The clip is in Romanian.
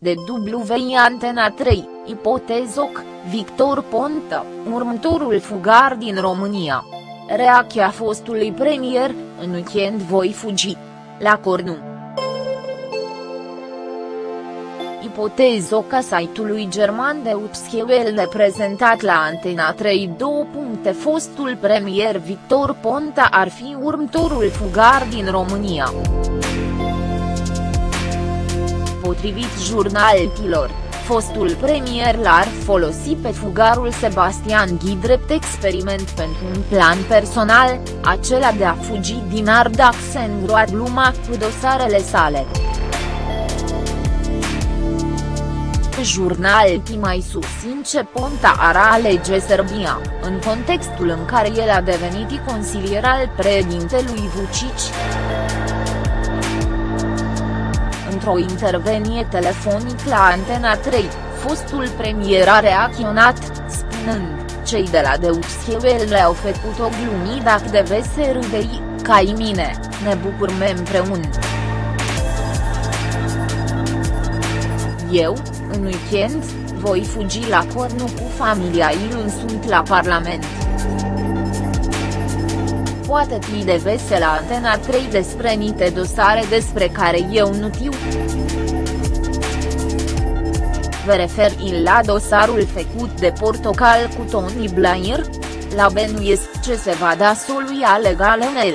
de WI Antena 3, ipotezoc, Victor Ponta, următorul fugar din România. Reacția fostului premier, în weekend voi fugi. La Cornu. Ipotezoca site-ului german de Upschewelle prezentat la Antena 3 2. Fostul premier Victor Ponta ar fi următorul fugar din România. Potrivit jurnaltilor, fostul premier l-ar folosi pe fugarul Sebastian Ghi drept experiment pentru un plan personal, acela de a fugi din Ardax în groad luma cu dosarele sale. Jurnal mai susțin ce Ponta ar alege Serbia, în contextul în care el a devenit consilier al președintelui Vucic într-o intervenie telefonic la Antena 3, fostul premier a reacționat, spunând, cei de la Deutsche le-au făcut o glumii dacă deve să râdei, ca mine, ne bucurăm împreună. Eu, în weekend, voi fugi la Cornu cu familia Ilun sunt la Parlament. Poate fi de vesel la Antena 3 despre nite dosare despre care eu nu știu. Vă refer la dosarul făcut de Portocal cu Tony Blair? La benuiesc ce se va da soluia legală în el.